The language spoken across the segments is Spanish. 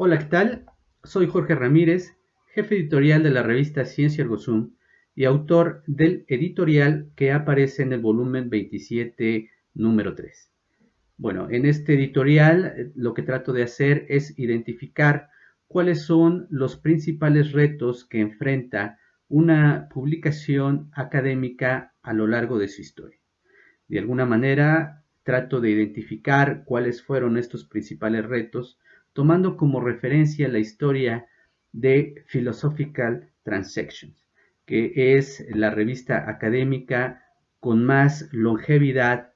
Hola, ¿qué tal? Soy Jorge Ramírez, jefe editorial de la revista Ciencia Ergosum y autor del editorial que aparece en el volumen 27, número 3. Bueno, en este editorial eh, lo que trato de hacer es identificar cuáles son los principales retos que enfrenta una publicación académica a lo largo de su historia. De alguna manera, trato de identificar cuáles fueron estos principales retos, tomando como referencia la historia de Philosophical Transactions, que es la revista académica con más longevidad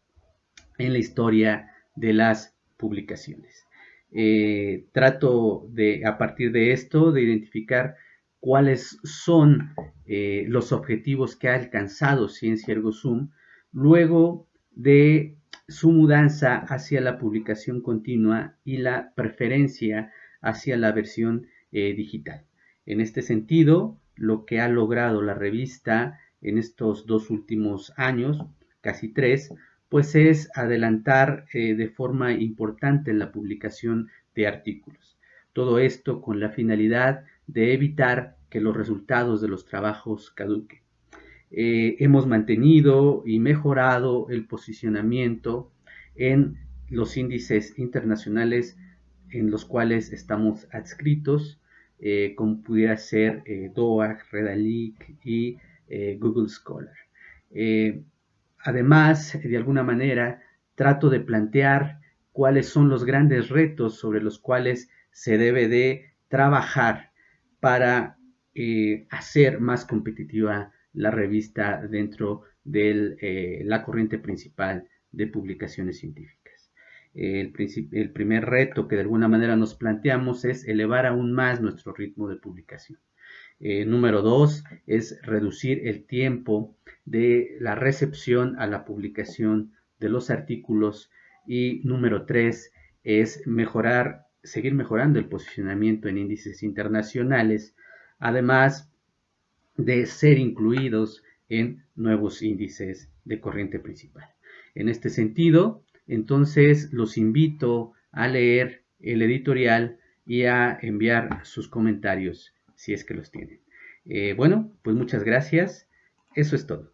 en la historia de las publicaciones. Eh, trato de, a partir de esto, de identificar cuáles son eh, los objetivos que ha alcanzado Ciencia Ergo Sum luego de su mudanza hacia la publicación continua y la preferencia hacia la versión eh, digital. En este sentido, lo que ha logrado la revista en estos dos últimos años, casi tres, pues es adelantar eh, de forma importante la publicación de artículos. Todo esto con la finalidad de evitar que los resultados de los trabajos caduquen. Eh, hemos mantenido y mejorado el posicionamiento en los índices internacionales en los cuales estamos adscritos, eh, como pudiera ser DOAG, Redalic y Google Scholar. Además, de alguna manera, trato de plantear cuáles son los grandes retos sobre los cuales se debe de trabajar para eh, hacer más competitiva la revista dentro de eh, la corriente principal de publicaciones científicas. El, primer reto que de alguna manera nos planteamos es elevar aún más nuestro ritmo de publicación. Eh, número dos es reducir el tiempo de la recepción a la publicación de los artículos y número tres es mejorar, seguir mejorando el posicionamiento en índices internacionales, además de ser incluidos en nuevos índices de corriente principal. En este sentido, entonces los invito a leer el editorial y a enviar sus comentarios si es que los tienen. Eh, bueno, pues muchas gracias. Eso es todo.